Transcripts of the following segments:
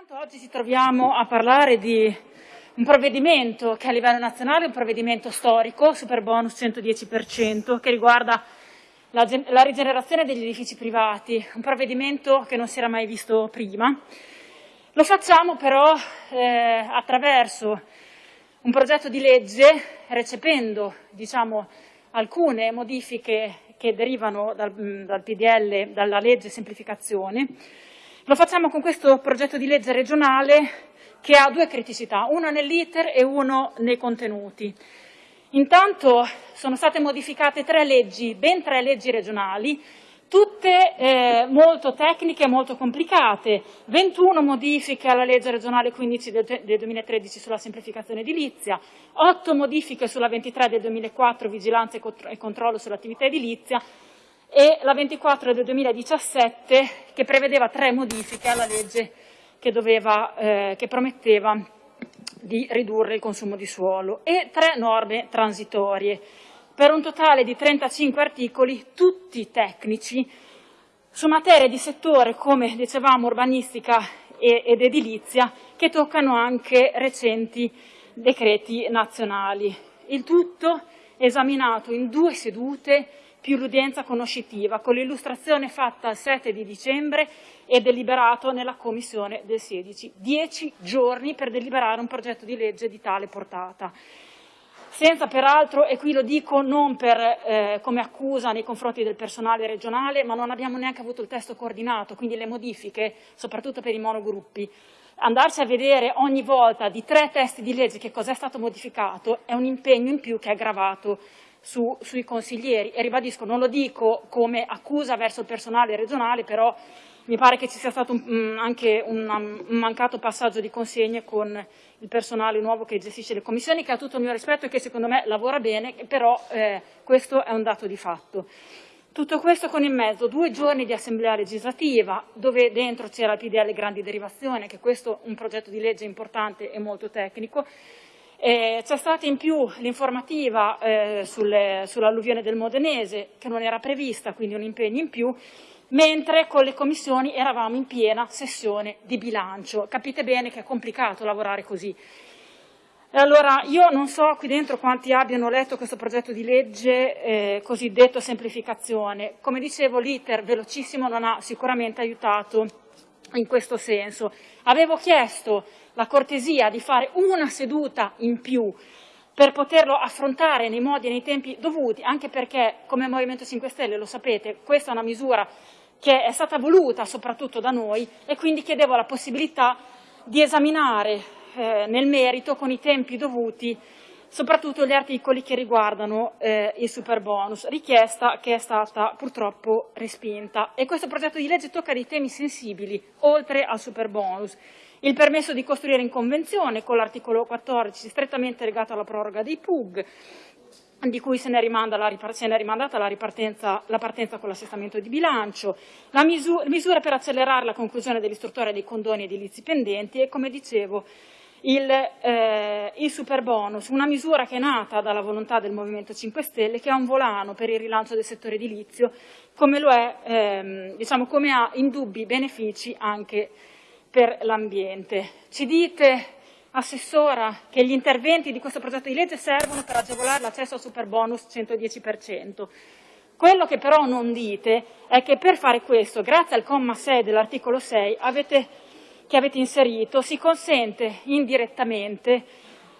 Intanto oggi ci troviamo a parlare di un provvedimento che a livello nazionale è un provvedimento storico, super bonus 110%, che riguarda la, la rigenerazione degli edifici privati, un provvedimento che non si era mai visto prima. Lo facciamo però eh, attraverso un progetto di legge recependo diciamo, alcune modifiche che derivano dal, dal PDL, dalla legge semplificazione, lo facciamo con questo progetto di legge regionale che ha due criticità, una nell'iter e uno nei contenuti. Intanto sono state modificate tre leggi, ben tre leggi regionali, tutte eh, molto tecniche e molto complicate, 21 modifiche alla legge regionale 15 del, del 2013 sulla semplificazione edilizia, 8 modifiche sulla 23 del 2004 vigilanza e controllo sull'attività edilizia e la 24 del 2017 che prevedeva tre modifiche alla legge che, doveva, eh, che prometteva di ridurre il consumo di suolo e tre norme transitorie per un totale di 35 articoli, tutti tecnici, su materie di settore, come dicevamo, urbanistica ed edilizia, che toccano anche recenti decreti nazionali. Il tutto esaminato in due sedute più l'udienza conoscitiva, con l'illustrazione fatta il 7 di dicembre e deliberato nella Commissione del 16. Dieci giorni per deliberare un progetto di legge di tale portata. Senza peraltro, e qui lo dico non per, eh, come accusa nei confronti del personale regionale, ma non abbiamo neanche avuto il testo coordinato, quindi le modifiche, soprattutto per i monogruppi, andarsi a vedere ogni volta di tre testi di legge che cosa è stato modificato è un impegno in più che è aggravato su, sui consiglieri e ribadisco, non lo dico come accusa verso il personale regionale, però mi pare che ci sia stato un, mm, anche un, un, mancato passaggio di consegne con il personale nuovo che gestisce le commissioni, che ha tutto il mio rispetto e che secondo me lavora bene, però eh, questo è un dato di fatto. Tutto questo con in mezzo due giorni di assemblea legislativa, dove dentro c'era il PDL Grandi Derivazione, che questo è un progetto di legge importante e molto tecnico, eh, c'è stata in più l'informativa eh, sull'alluvione del Modenese, che non era prevista, quindi un impegno in più, mentre con le commissioni eravamo in piena sessione di bilancio. Capite bene che è complicato lavorare così. Allora io non so qui dentro quanti abbiano letto questo progetto di legge eh, cosiddetto semplificazione. Come dicevo l'iter velocissimo non ha sicuramente aiutato in questo senso. Avevo chiesto la cortesia di fare una seduta in più per poterlo affrontare nei modi e nei tempi dovuti, anche perché come Movimento 5 Stelle lo sapete, questa è una misura che è stata voluta soprattutto da noi e quindi chiedevo la possibilità di esaminare eh, nel merito con i tempi dovuti soprattutto gli articoli che riguardano eh, il super bonus, richiesta che è stata purtroppo respinta. E questo progetto di legge tocca dei temi sensibili, oltre al super bonus il permesso di costruire in convenzione con l'articolo 14 strettamente legato alla proroga dei PUG, di cui se ne, la, se ne è rimandata la, ripartenza, la partenza con l'assestamento di bilancio, la misura, misura per accelerare la conclusione dell'istruttoria dei condoni edilizi pendenti e, come dicevo, il, eh, il super bonus, una misura che è nata dalla volontà del Movimento 5 Stelle, che ha un volano per il rilancio del settore edilizio, come, lo è, ehm, diciamo, come ha indubbi benefici anche per l'ambiente. Ci dite, Assessora, che gli interventi di questo progetto di legge servono per agevolare l'accesso al super bonus 110%. Quello che però non dite è che per fare questo, grazie al comma 6 dell'articolo 6 avete, che avete inserito, si consente indirettamente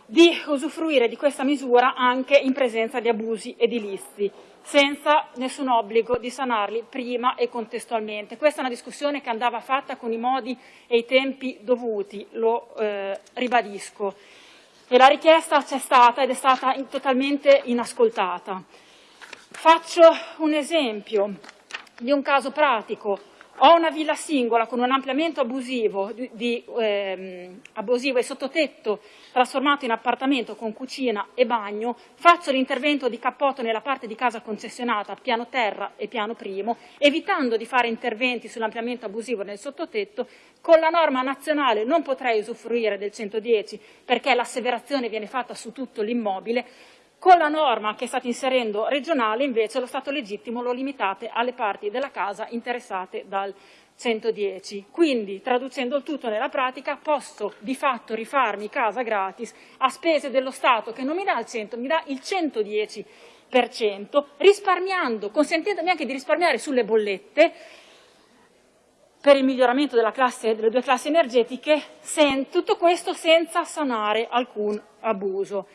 di usufruire di questa misura anche in presenza di abusi edilizi senza nessun obbligo di sanarli prima e contestualmente. Questa è una discussione che andava fatta con i modi e i tempi dovuti, lo eh, ribadisco. E la richiesta c'è stata ed è stata in, totalmente inascoltata. Faccio un esempio di un caso pratico ho una villa singola con un ampliamento abusivo, di, di, ehm, abusivo e sottotetto trasformato in appartamento con cucina e bagno, faccio l'intervento di cappotto nella parte di casa concessionata, piano terra e piano primo, evitando di fare interventi sull'ampliamento abusivo nel sottotetto, con la norma nazionale non potrei usufruire del 110 perché l'asseverazione viene fatta su tutto l'immobile, con la norma che state inserendo regionale, invece, lo stato legittimo lo limitate alle parti della casa interessate dal 110. Quindi, traducendo il tutto nella pratica, posso di fatto rifarmi casa gratis a spese dello Stato che non mi dà il 100, mi dà il 110%, risparmiando, consentendomi anche di risparmiare sulle bollette per il miglioramento classe, delle due classi energetiche, sen, tutto questo senza sanare alcun abuso.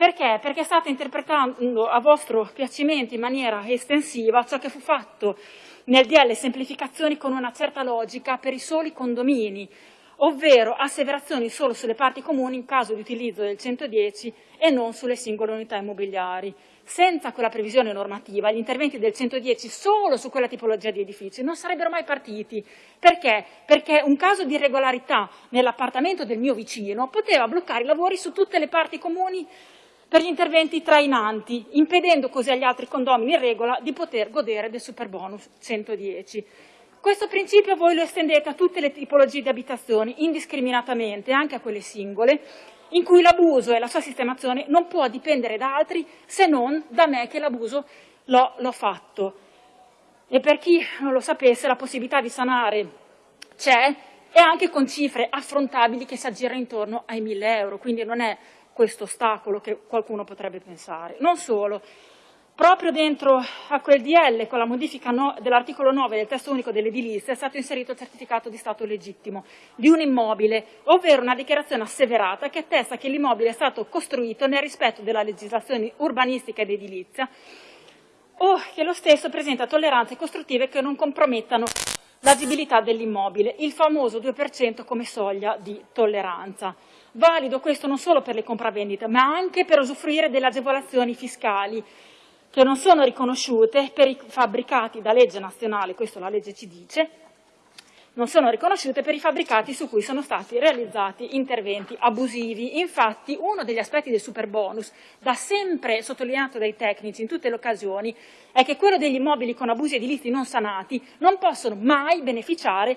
Perché? Perché state interpretando a vostro piacimento in maniera estensiva ciò che fu fatto nel DL semplificazioni con una certa logica per i soli condomini, ovvero asseverazioni solo sulle parti comuni in caso di utilizzo del 110 e non sulle singole unità immobiliari. Senza quella previsione normativa, gli interventi del 110 solo su quella tipologia di edifici non sarebbero mai partiti. Perché? Perché un caso di irregolarità nell'appartamento del mio vicino poteva bloccare i lavori su tutte le parti comuni per gli interventi trainanti, impedendo così agli altri condomini in regola di poter godere del superbonus 110. Questo principio voi lo estendete a tutte le tipologie di abitazioni, indiscriminatamente, anche a quelle singole, in cui l'abuso e la sua sistemazione non può dipendere da altri se non da me che l'abuso l'ho fatto. E per chi non lo sapesse, la possibilità di sanare c'è e anche con cifre affrontabili che si aggirano intorno ai 1000 euro, quindi non è questo ostacolo che qualcuno potrebbe pensare. Non solo, proprio dentro a quel DL, con la modifica no, dell'articolo 9 del testo unico dell'edilizia, è stato inserito il certificato di stato legittimo di un immobile, ovvero una dichiarazione asseverata che attesta che l'immobile è stato costruito nel rispetto della legislazione urbanistica ed edilizia o che lo stesso presenta tolleranze costruttive che non compromettano l'agibilità dell'immobile, il famoso 2% come soglia di tolleranza. Valido questo non solo per le compravendite, ma anche per usufruire delle agevolazioni fiscali che non sono riconosciute per i fabbricati da legge nazionale, questo la legge ci dice, non sono riconosciute per i fabbricati su cui sono stati realizzati interventi abusivi. Infatti uno degli aspetti del superbonus, da sempre sottolineato dai tecnici in tutte le occasioni, è che quello degli immobili con abusi edilizi non sanati non possono mai beneficiare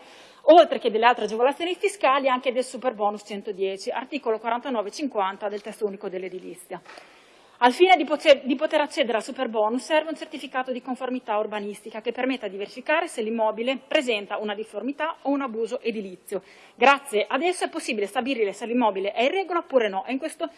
oltre che delle altre agevolazioni fiscali, anche del super bonus 110, articolo 49-50 del testo unico dell'edilizia. Al fine di poter, di poter, accedere al super bonus serve un certificato di conformità urbanistica che permetta di verificare se l'immobile presenta una difformità o un abuso edilizio. Grazie ad esso è possibile stabilire se l'immobile è in regola oppure no e in questo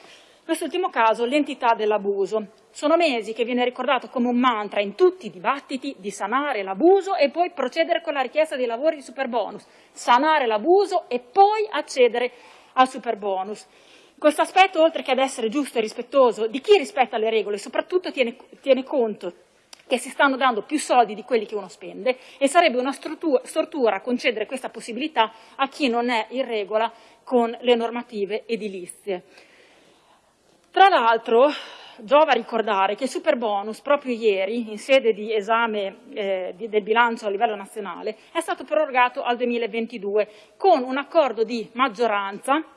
quest'ultimo caso l'entità dell'abuso. Sono mesi che viene ricordato come un mantra in tutti i dibattiti di sanare l'abuso e poi procedere con la richiesta dei lavori di superbonus, sanare l'abuso e poi accedere al superbonus. Questo aspetto, oltre che ad essere giusto e rispettoso di chi rispetta le regole, soprattutto tiene, tiene conto che si stanno dando più soldi di quelli che uno spende e sarebbe una stortura concedere questa possibilità a chi non è in regola con le normative edilizie. Tra l'altro giova ricordare che il super bonus proprio ieri, in sede di esame eh, di, del bilancio a livello nazionale, è stato prorogato al 2022 con un accordo di maggioranza,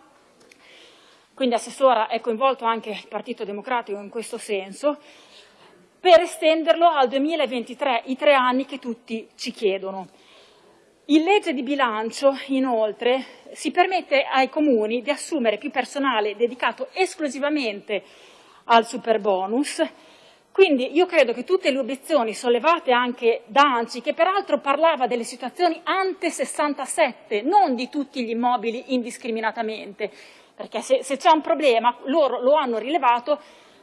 quindi Assessora è coinvolto anche il Partito Democratico in questo senso, per estenderlo al 2023, i tre anni che tutti ci chiedono. In legge di bilancio, inoltre, si permette ai comuni di assumere più personale dedicato esclusivamente al superbonus. Quindi io credo che tutte le obiezioni sollevate anche da ANCI, che peraltro parlava delle situazioni ante 67, non di tutti gli immobili indiscriminatamente, perché se, se c'è un problema loro lo hanno rilevato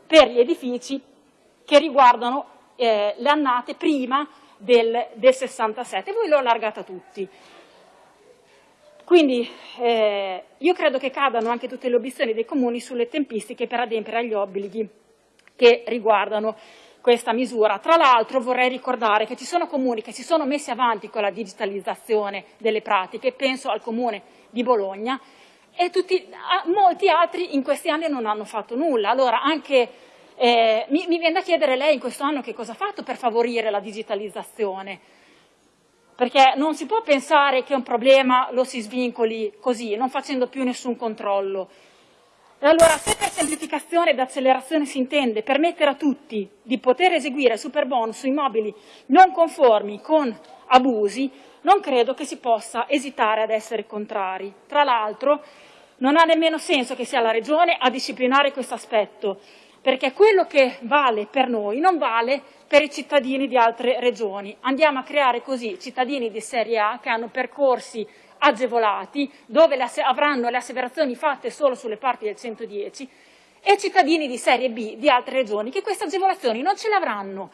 per gli edifici che riguardano eh, le annate prima del, del 67, voi lo allargate a tutti. Quindi eh, io credo che cadano anche tutte le obiezioni dei comuni sulle tempistiche per adempiere agli obblighi che riguardano questa misura. Tra l'altro vorrei ricordare che ci sono comuni che si sono messi avanti con la digitalizzazione delle pratiche, penso al comune di Bologna, e tutti, molti altri in questi anni non hanno fatto nulla. Allora anche eh, mi, mi, viene da chiedere lei in questo anno che cosa ha fatto per favorire la digitalizzazione, perché non si può pensare che un problema lo si svincoli così, non facendo più nessun controllo. E allora, se per semplificazione ed accelerazione si intende permettere a tutti di poter eseguire super bonus su immobili non conformi con abusi, non credo che si possa esitare ad essere contrari. Tra l'altro, non ha nemmeno senso che sia la Regione a disciplinare questo aspetto, perché quello che vale per noi non vale per i cittadini di altre regioni. Andiamo a creare così cittadini di serie A che hanno percorsi agevolati, dove avranno le asseverazioni fatte solo sulle parti del 110, e cittadini di serie B di altre regioni che queste agevolazioni non ce le avranno.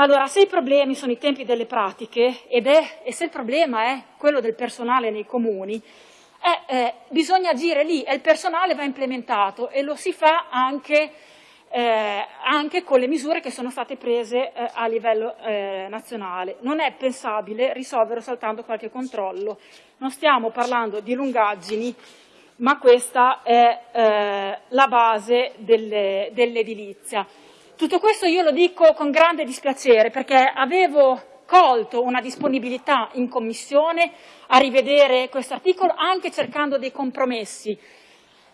Allora, se i problemi sono i tempi delle pratiche è, e se il problema è quello del personale nei comuni, eh, eh, bisogna agire lì e il personale va implementato e lo si fa anche, eh, anche con le misure che sono state prese eh, a livello eh, nazionale. Non è pensabile risolvere soltanto qualche controllo. Non stiamo parlando di lungaggini, ma questa è eh, la base dell'edilizia. Tutto questo io lo dico con grande dispiacere perché avevo colto una disponibilità in Commissione a rivedere questo articolo anche cercando dei compromessi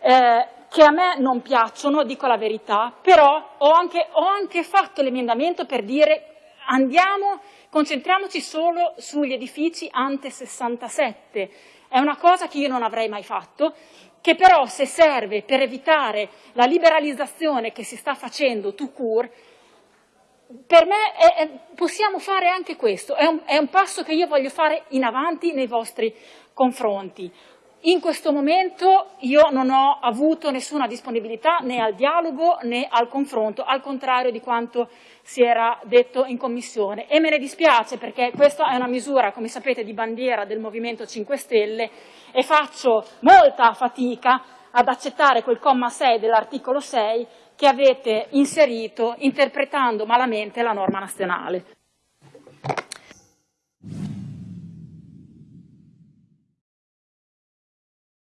eh, che a me non piacciono, dico la verità, però ho anche, ho anche fatto l'emendamento per dire andiamo, concentriamoci solo sugli edifici ante 67. È una cosa che io non avrei mai fatto, che però se serve per evitare la liberalizzazione che si sta facendo tout court, per me è, è, possiamo fare anche questo, è un, è un passo che io voglio fare in avanti nei vostri confronti. In questo momento io non ho avuto nessuna disponibilità né al dialogo né al confronto, al contrario di quanto si era detto in Commissione. E me ne dispiace perché questa è una misura, come sapete, di bandiera del Movimento 5 Stelle e faccio molta fatica ad accettare quel comma 6 dell'articolo 6 che avete inserito interpretando malamente la norma nazionale.